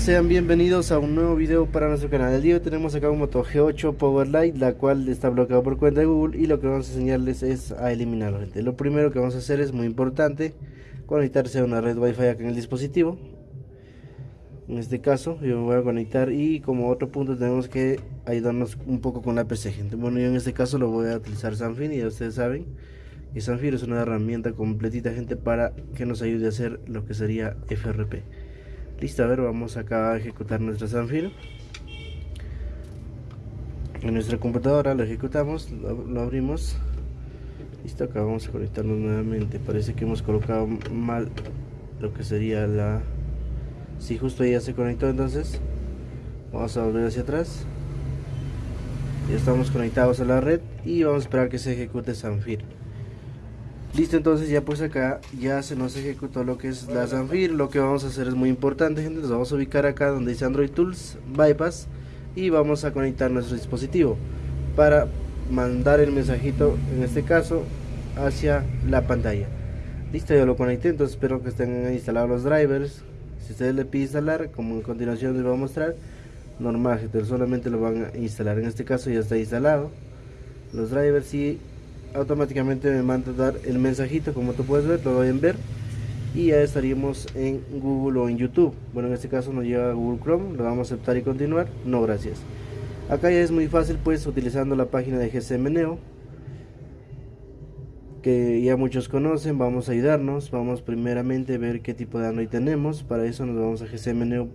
Sean bienvenidos a un nuevo video para nuestro canal. El día de hoy tenemos acá un Moto G8 Powerlight, la cual está bloqueado por cuenta de Google y lo que vamos a enseñarles es a eliminarlo. Gente. Lo primero que vamos a hacer es muy importante, conectarse a una red Wi-Fi acá en el dispositivo. En este caso yo me voy a conectar y como otro punto tenemos que ayudarnos un poco con la PC. Gente. Bueno, yo en este caso lo voy a utilizar Sanfin y ya ustedes saben que Sanfin es una herramienta completita gente para que nos ayude a hacer lo que sería FRP. Listo, a ver, vamos acá a ejecutar nuestra Sanfir. En nuestra computadora lo ejecutamos, lo, abrimos. Listo, acá vamos a conectarnos nuevamente. Parece que hemos colocado mal lo que sería la... Si justo ya se conectó, entonces vamos a volver hacia atrás. Ya estamos conectados a la red y vamos a esperar que se ejecute Sanfir. Listo, entonces ya pues acá ya se nos ejecutó lo que es la Zanfir. Lo que vamos a hacer es muy importante, gente. Nos vamos a ubicar acá donde dice Android Tools, Bypass. Y vamos a conectar nuestro dispositivo para mandar el mensajito, en este caso, hacia la pantalla. Listo, ya lo conecté, entonces espero que estén instalados los drivers. Si ustedes le piden instalar, como en continuación les voy a mostrar, normal, gente, solamente lo van a instalar. En este caso ya está instalado los drivers y automáticamente me manda a dar el mensajito. Como tú puedes ver, lo pueden ver. Y ya estaríamos en Google o en YouTube. Bueno en este caso nos lleva a Google Chrome. Lo vamos a aceptar y continuar. No gracias. Acá ya es muy fácil pues utilizando la página de GCM Neo que ya muchos conocen. Vamos a ayudarnos. Vamos primeramente a ver qué tipo de Android tenemos. Para eso nos vamos a GCM Neo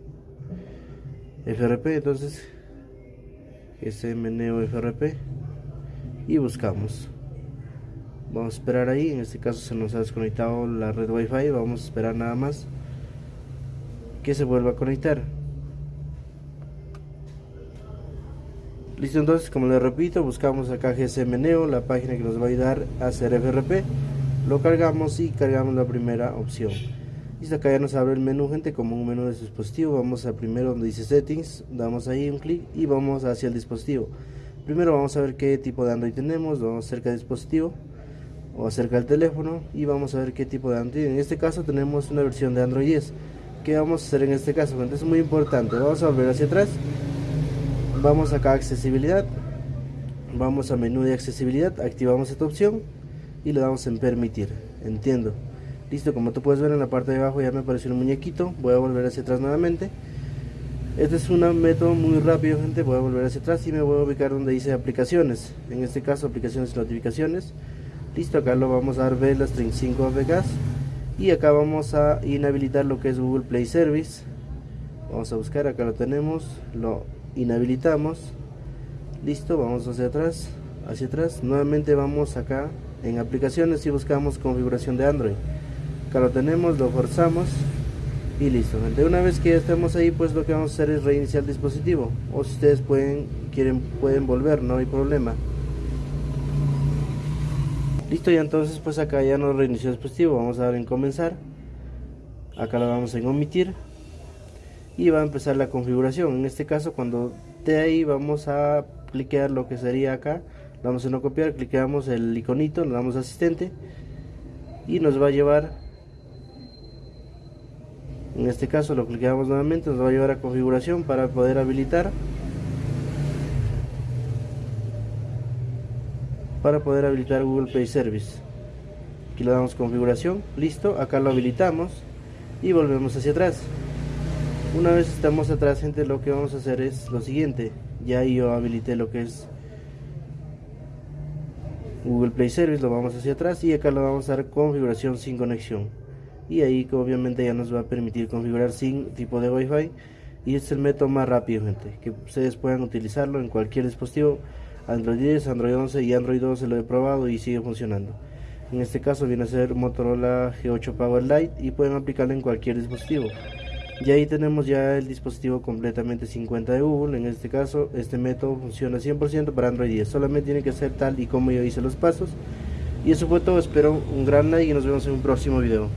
FRP entonces GCM Neo FRP y buscamos vamos a esperar ahí en este caso se nos ha desconectado la red wifi vamos a esperar nada más que se vuelva a conectar. Listo entonces como les repito buscamos acá GSM Neo la página que nos va a ayudar a hacer FRP lo cargamos y cargamos la primera opción. Listo acá ya nos abre el menú gente como un menú de dispositivo. Vamos a primero donde dice settings damos ahí un clic y vamos hacia el dispositivo. Primero vamos a ver qué tipo de Android tenemos vamos cerca del dispositivo o acerca del teléfono y vamos a ver qué tipo de Android. En este caso tenemos una versión de Android 10. ¿Qué vamos a hacer en este caso? Es muy importante. Vamos a volver hacia atrás. Vamos acá a accesibilidad. Vamos a menú de accesibilidad. Activamos esta opción y le damos en permitir. Entiendo. Listo, como tú puedes ver en la parte de abajo ya me apareció un muñequito. Voy a volver hacia atrás nuevamente. Este es un método muy rápido, gente. Voy a volver hacia atrás y me voy a ubicar donde dice aplicaciones. En este caso, aplicaciones y notificaciones listo acá lo vamos a dar B las 35 APKs y acá vamos a inhabilitar lo que es Google Play Service. Vamos a buscar acá lo tenemos lo inhabilitamos. Listo vamos hacia atrás hacia atrás. Nuevamente vamos acá en aplicaciones y buscamos configuración de Android. Acá lo tenemos lo forzamos y listo. Gente una vez que ya estemos ahí pues lo que vamos a hacer es reiniciar el dispositivo. O si ustedes pueden quieren pueden volver no hay problema listo y entonces pues acá ya nos reinició el dispositivo. Vamos a dar en comenzar. Acá lo vamos en omitir. Y va a empezar la configuración. En este caso cuando de ahí vamos a cliquear lo que sería acá vamos a no copiar cliqueamos el iconito le damos asistente y nos va a llevar en este caso lo cliqueamos nuevamente nos va a llevar a configuración para poder habilitar para poder habilitar Google Play Service. Aquí le damos configuración listo acá lo habilitamos y volvemos hacia atrás. Una vez estamos atrás gente lo que vamos a hacer es lo siguiente. Ya yo habilité lo que es Google Play Service lo vamos hacia atrás y acá lo vamos a dar configuración sin conexión. Y ahí obviamente ya nos va a permitir configurar sin tipo de Wi-Fi. Y es el método más rápido gente que ustedes puedan utilizarlo en cualquier dispositivo Android 10, Android 11 y Android 12 lo he probado y sigue funcionando. En este caso viene a ser Motorola G8 Power Lite y pueden aplicarlo en cualquier dispositivo. Y ahí tenemos ya el dispositivo completamente 50 de Google. En este caso, este método funciona 100% para Android 10. Solamente tiene que ser tal y como yo hice los pasos. Y eso fue todo. Espero un gran like y nos vemos en un próximo video.